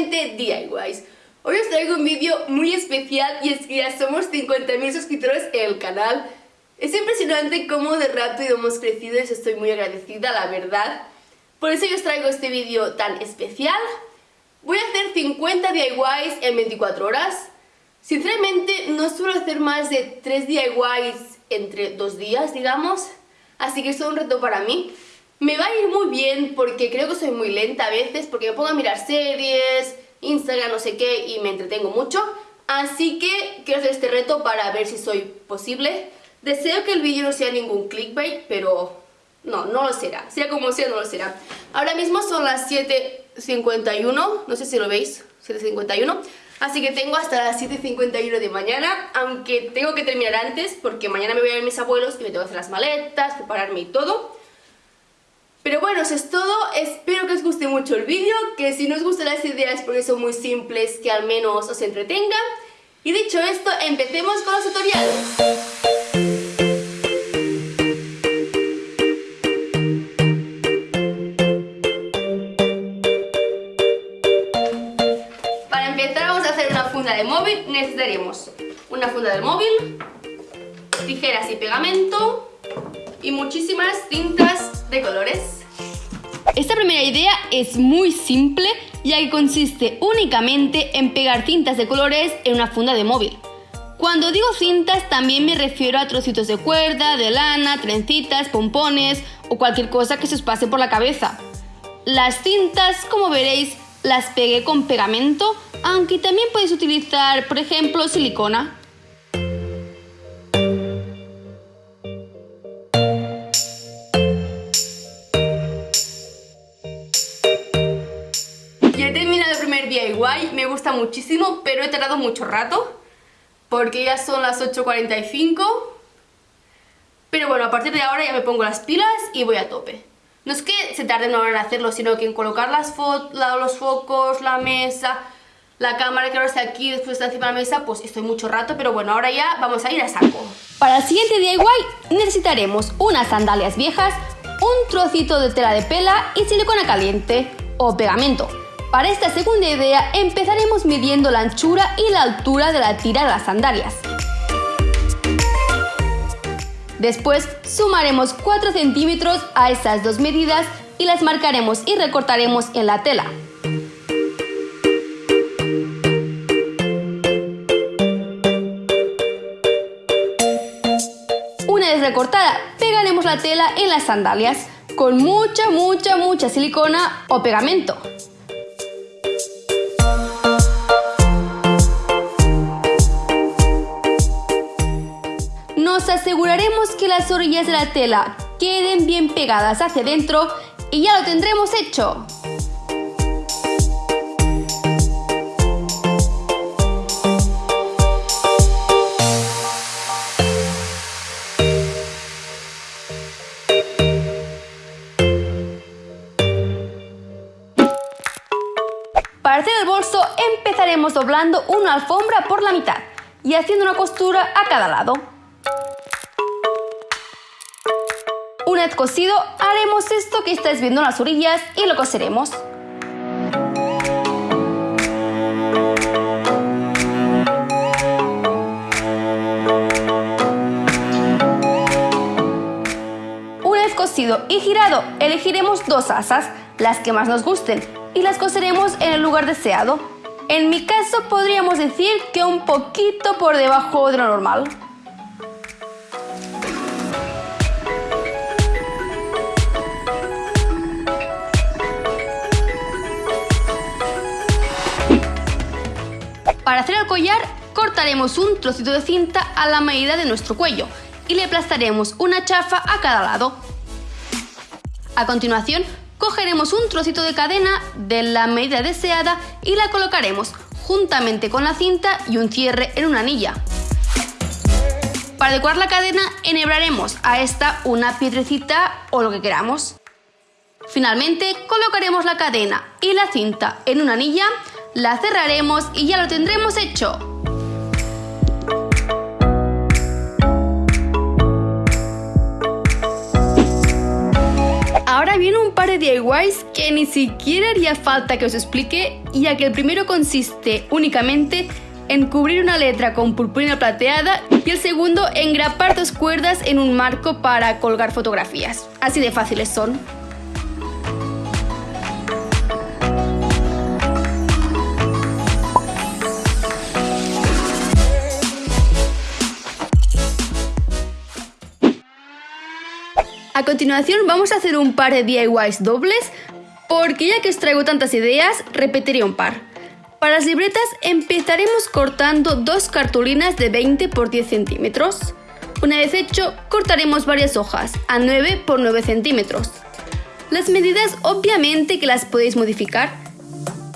principalmente DIYs. Hoy os traigo un vídeo muy especial y es que ya somos 50.000 suscriptores en el canal. Es impresionante cómo de rápido hemos crecido y os estoy muy agradecida, la verdad. Por eso yo os traigo este vídeo tan especial. Voy a hacer 50 DIYs en 24 horas. Sinceramente no suelo hacer más de 3 DIYs entre 2 días, digamos. Así que es un reto para mí. Me va a ir muy bien porque creo que soy muy lenta a veces, porque me pongo a mirar series, Instagram, no sé qué, y me entretengo mucho. Así que quiero hacer este reto para ver si soy posible. Deseo que el vídeo no sea ningún clickbait, pero no, no lo será. Sea como sea, no lo será. Ahora mismo son las 7.51, no sé si lo veis, 7.51. Así que tengo hasta las 7.51 de mañana, aunque tengo que terminar antes porque mañana me voy a ver mis abuelos y me tengo que hacer las maletas, prepararme y todo. Pero bueno, eso es todo, espero que os guste mucho el vídeo, que si no os gustan las ideas porque son muy simples, que al menos os entretenga. Y dicho esto, empecemos con los tutoriales. Para empezar vamos a hacer una funda de móvil, necesitaremos una funda del móvil, tijeras y pegamento y muchísimas cintas de colores. Esta primera idea es muy simple ya que consiste únicamente en pegar cintas de colores en una funda de móvil. Cuando digo cintas también me refiero a trocitos de cuerda, de lana, trencitas, pompones o cualquier cosa que se os pase por la cabeza. Las cintas, como veréis, las pegué con pegamento, aunque también podéis utilizar, por ejemplo, silicona. Me gusta muchísimo, pero he tardado mucho rato, porque ya son las 8.45. Pero bueno, a partir de ahora ya me pongo las pilas y voy a tope. No es que se tarde una hora en hacerlo, sino que en colocar las los focos, la mesa, la cámara que ahora está aquí, después está encima de la mesa, pues estoy mucho rato, pero bueno, ahora ya vamos a ir a saco. Para el siguiente DIY necesitaremos unas sandalias viejas, un trocito de tela de pela y silicona caliente o pegamento. Para esta segunda idea empezaremos midiendo la anchura y la altura de la tira de las sandalias. Después sumaremos 4 centímetros a estas dos medidas y las marcaremos y recortaremos en la tela. Una vez recortada, pegaremos la tela en las sandalias con mucha, mucha, mucha silicona o pegamento. Aseguraremos que las orillas de la tela queden bien pegadas hacia adentro y ya lo tendremos hecho. Para hacer el bolso empezaremos doblando una alfombra por la mitad y haciendo una costura a cada lado. Una vez cosido, haremos esto que estáis viendo en las orillas y lo coseremos. Una vez cosido y girado, elegiremos dos asas, las que más nos gusten, y las coseremos en el lugar deseado. En mi caso podríamos decir que un poquito por debajo de lo normal. Para hacer el collar, cortaremos un trocito de cinta a la medida de nuestro cuello y le aplastaremos una chafa a cada lado. A continuación, cogeremos un trocito de cadena de la medida deseada y la colocaremos juntamente con la cinta y un cierre en una anilla. Para decorar la cadena, enhebraremos a esta una piedrecita o lo que queramos. Finalmente, colocaremos la cadena y la cinta en una anilla la cerraremos y ya lo tendremos hecho. Ahora viene un par de DIYs que ni siquiera haría falta que os explique, ya que el primero consiste únicamente en cubrir una letra con purpurina plateada y el segundo en grapar dos cuerdas en un marco para colgar fotografías. Así de fáciles son. A continuación vamos a hacer un par de DIYs dobles, porque ya que os traigo tantas ideas, repetiré un par. Para las libretas empezaremos cortando dos cartulinas de 20 por 10 centímetros. Una vez hecho, cortaremos varias hojas a 9 por 9 centímetros. Las medidas obviamente que las podéis modificar.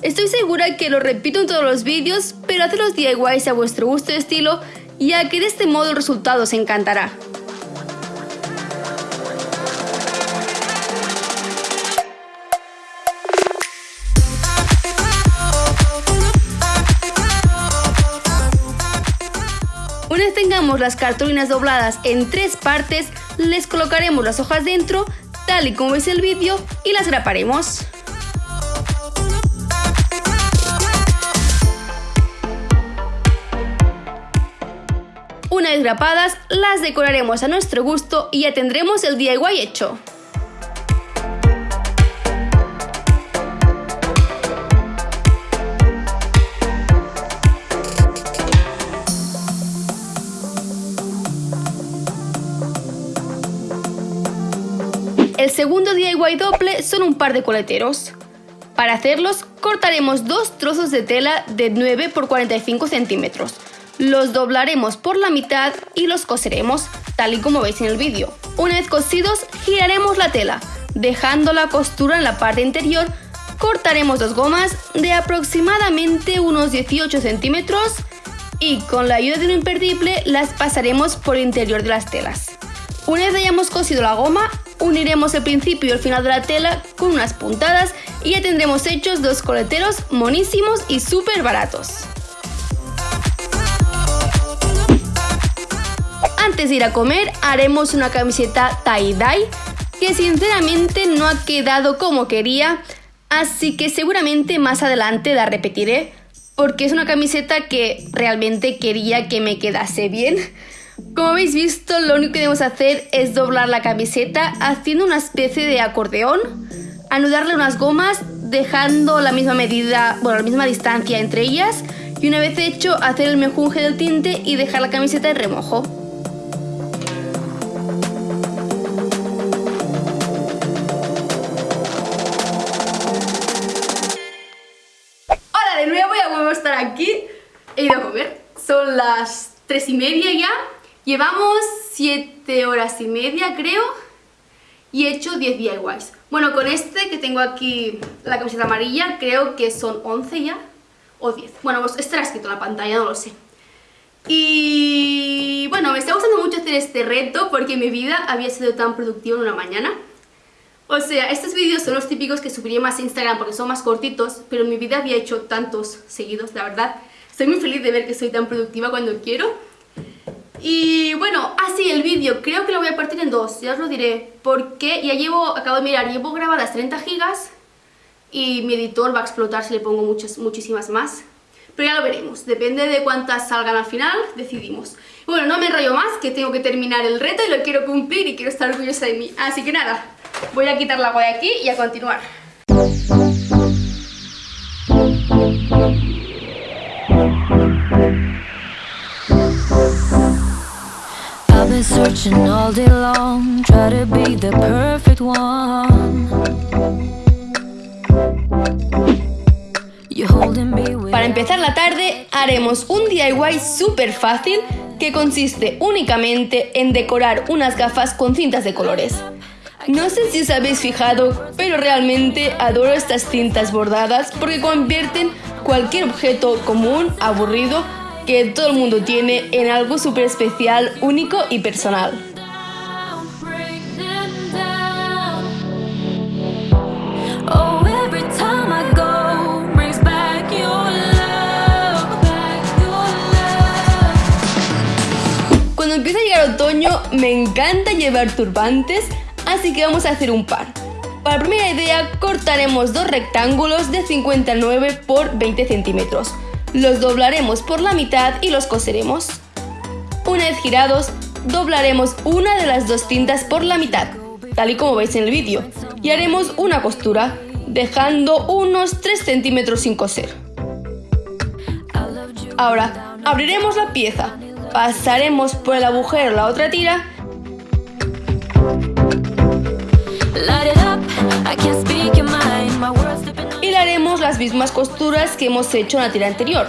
Estoy segura que lo repito en todos los vídeos, pero haced los DIYs a vuestro gusto y estilo, ya que de este modo el resultado os encantará. Las cartulinas dobladas en tres partes, les colocaremos las hojas dentro, tal y como veis el vídeo, y las graparemos. Una vez grapadas, las decoraremos a nuestro gusto y ya tendremos el DIY hecho. Segundo DIY doble son un par de coleteros. Para hacerlos, cortaremos dos trozos de tela de 9 por 45 centímetros. Los doblaremos por la mitad y los coseremos, tal y como veis en el vídeo. Una vez cosidos, giraremos la tela, dejando la costura en la parte interior. Cortaremos dos gomas de aproximadamente unos 18 centímetros y con la ayuda de un imperdible las pasaremos por el interior de las telas. Una vez hayamos cosido la goma, uniremos el principio y el final de la tela con unas puntadas y ya tendremos hechos dos coleteros monísimos y súper baratos. Antes de ir a comer haremos una camiseta tie-dye que sinceramente no ha quedado como quería, así que seguramente más adelante la repetiré porque es una camiseta que realmente quería que me quedase bien. Como habéis visto, lo único que debemos hacer es doblar la camiseta haciendo una especie de acordeón, anudarle unas gomas, dejando la misma medida, bueno, la misma distancia entre ellas, y una vez hecho, hacer el mejunje del tinte y dejar la camiseta en remojo. Hola de nuevo, ya vuelvo a estar aquí. He ido a comer. Son las tres y media ya Llevamos 7 horas y media, creo, y he hecho 10 DIYs. Bueno, con este que tengo aquí, la camiseta amarilla, creo que son 11 ya, o 10. Bueno, pues estará escrito en la pantalla, no lo sé. Y bueno, me está gustando mucho hacer este reto porque mi vida había sido tan productiva en una mañana. O sea, estos vídeos son los típicos que subiría más a Instagram porque son más cortitos, pero mi vida había hecho tantos seguidos, la verdad. Estoy muy feliz de ver que soy tan productiva cuando quiero. Y bueno, así el vídeo, creo que lo voy a partir en dos, ya os lo diré, porque ya llevo, acabo de mirar, llevo grabadas 30 gigas y mi editor va a explotar si le pongo muchas, muchísimas más. Pero ya lo veremos, depende de cuántas salgan al final, decidimos. Bueno, no me enrollo más, que tengo que terminar el reto y lo quiero cumplir y quiero estar orgullosa de mí. Así que nada, voy a quitar la agua de aquí y a continuar. Para empezar la tarde haremos un DIY súper fácil que consiste únicamente en decorar unas gafas con cintas de colores. No sé si os habéis fijado, pero realmente adoro estas cintas bordadas porque convierten cualquier objeto común, aburrido, que todo el mundo tiene en algo súper especial, único y personal. Cuando empieza a llegar otoño me encanta llevar turbantes, así que vamos a hacer un par. Para la primera idea cortaremos dos rectángulos de 59 por 20 centímetros. Los doblaremos por la mitad y los coseremos. Una vez girados, doblaremos una de las dos cintas por la mitad, tal y como veis en el vídeo, y haremos una costura, dejando unos 3 centímetros sin coser. Ahora, abriremos la pieza, pasaremos por el agujero la otra tira las mismas costuras que hemos hecho en la tira anterior.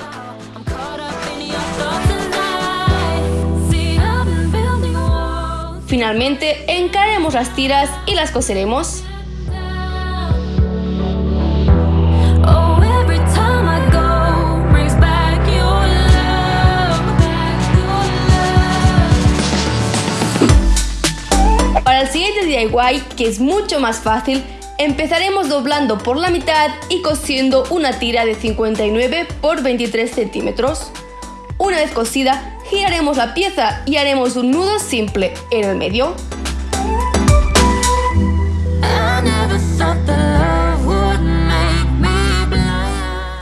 Finalmente, encaremos las tiras y las coseremos. Para el siguiente DIY, que es mucho más fácil, empezaremos doblando por la mitad y cosiendo una tira de 59 por 23 centímetros. Una vez cosida, giraremos la pieza y haremos un nudo simple en el medio.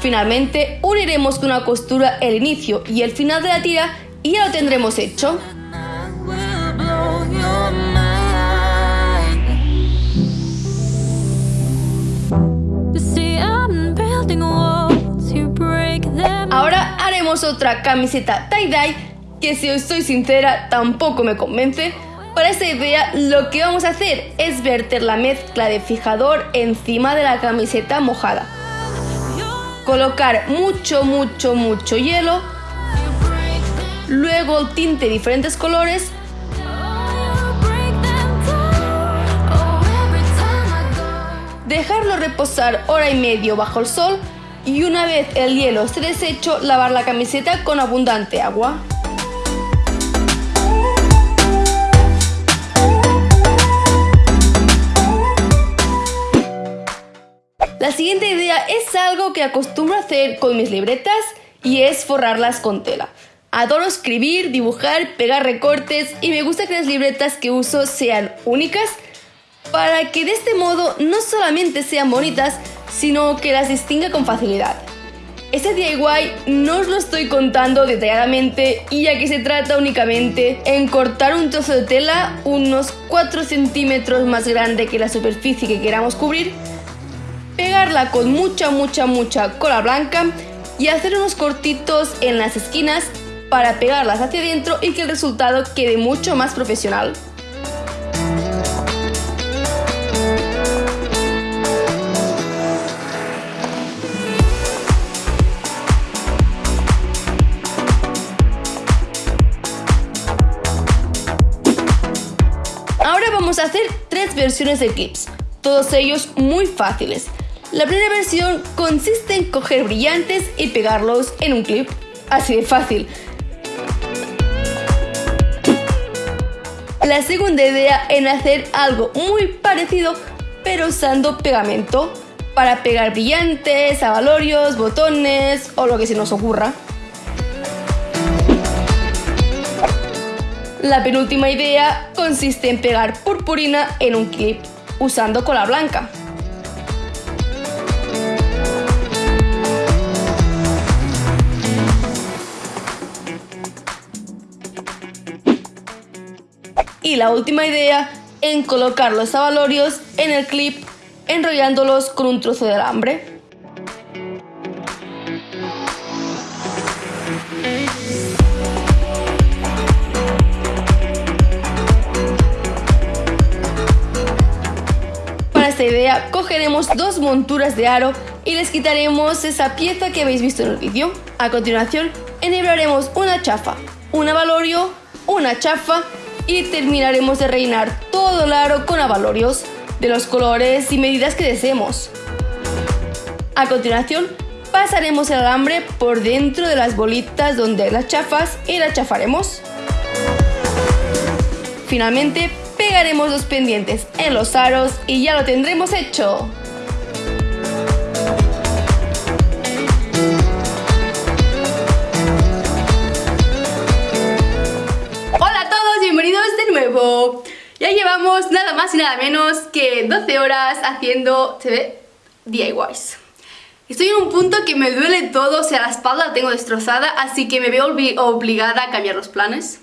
Finalmente, uniremos con una costura el inicio y el final de la tira y ya lo tendremos hecho. Ahora haremos otra camiseta tie-dye que si os soy sincera tampoco me convence. Para esta idea lo que vamos a hacer es verter la mezcla de fijador encima de la camiseta mojada. Colocar mucho, mucho, mucho hielo. Luego tinte diferentes colores dejarlo reposar hora y medio bajo el sol y una vez el hielo esté deshecho, lavar la camiseta con abundante agua. La siguiente idea es algo que acostumbro hacer con mis libretas y es forrarlas con tela. Adoro escribir, dibujar, pegar recortes y me gusta que las libretas que uso sean únicas para que de este modo no solamente sean bonitas, sino que las distinga con facilidad. Este DIY no os lo estoy contando detalladamente y aquí se trata únicamente en cortar un trozo de tela unos 4 centímetros más grande que la superficie que queramos cubrir, pegarla con mucha mucha mucha cola blanca y hacer unos cortitos en las esquinas para pegarlas hacia adentro y que el resultado quede mucho más profesional. Hacer tres versiones de clips, todos ellos muy fáciles. La primera versión consiste en coger brillantes y pegarlos en un clip, así de fácil. La segunda idea en hacer algo muy parecido pero usando pegamento para pegar brillantes, avalorios, botones o lo que se nos ocurra. La penúltima idea consiste en pegar purpurina en un clip usando cola blanca. Y la última idea en colocar los avalorios en el clip enrollándolos con un trozo de alambre. Idea, cogeremos dos monturas de aro y les quitaremos esa pieza que habéis visto en el vídeo. A continuación, enhebraremos una chafa, un avalorio, una chafa y terminaremos de rellenar todo el aro con avalorios de los colores y medidas que deseemos. A continuación, pasaremos el alambre por dentro de las bolitas donde las chafas y las chafaremos. Finalmente, pegaremos los pendientes en los aros y ya lo tendremos hecho. Hola a todos, bienvenidos de nuevo. Ya llevamos nada más y nada menos que 12 horas haciendo, ¿se ve? DIYs. Estoy en un punto que me duele todo, o sea, la espalda la tengo destrozada, así que me veo obligada a cambiar los planes.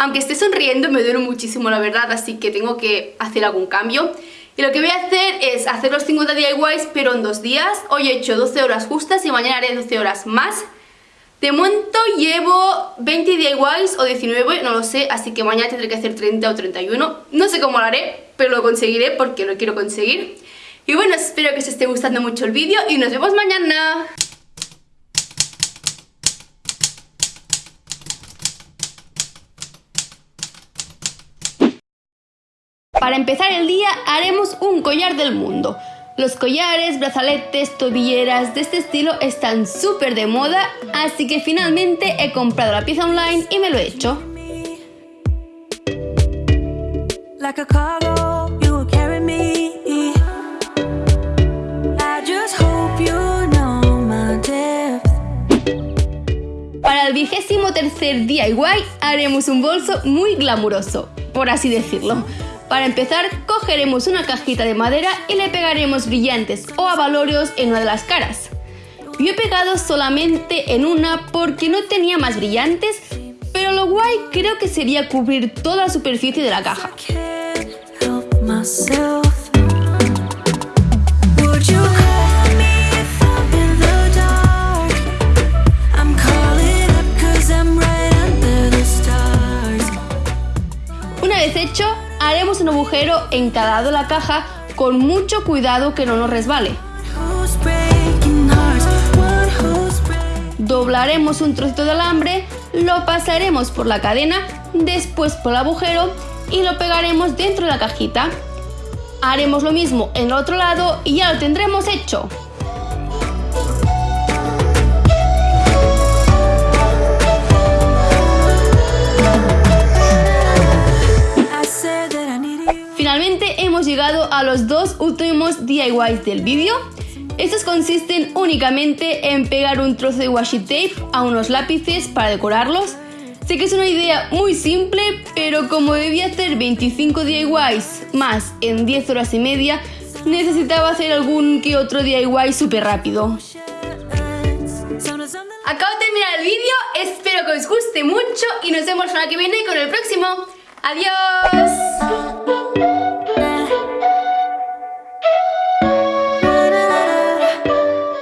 Aunque esté sonriendo me duele muchísimo la verdad, así que tengo que hacer algún cambio. Y lo que voy a hacer es hacer los 50 DIYs pero en dos días. Hoy he hecho 12 horas justas y mañana haré 12 horas más. De momento llevo 20 DIYs o 19, no lo sé, así que mañana tendré que hacer 30 o 31. No sé cómo lo haré, pero lo conseguiré porque lo quiero conseguir. Y bueno, espero que os esté gustando mucho el vídeo y nos vemos mañana. Para empezar el día haremos un collar del mundo. Los collares, brazaletes, tobilleras de este estilo están súper de moda, así que finalmente he comprado la pieza online y me lo he hecho. Para el vigésimo tercer DIY haremos un bolso muy glamuroso, por así decirlo. Para empezar, cogeremos una cajita de madera y le pegaremos brillantes o avalorios en una de las caras. Yo he pegado solamente en una porque no tenía más brillantes, pero lo guay creo que sería cubrir toda la superficie de la caja. Una vez hecho, haremos un agujero en cada lado de la caja con mucho cuidado que no nos resbale. Doblaremos un trocito de alambre, lo pasaremos por la cadena, después por el agujero y lo pegaremos dentro de la cajita. Haremos lo mismo en el otro lado y ya lo tendremos hecho. Llegado a los dos últimos DIYs del vídeo. Estos consisten únicamente en pegar un trozo de washi tape a unos lápices para decorarlos. Sé que es una idea muy simple, pero como debía hacer 25 DIYs más en 10 horas y media, necesitaba hacer algún que otro DIY súper rápido. Acabo de terminar el vídeo, espero que os guste mucho y nos vemos la que viene con el próximo. ¡Adiós!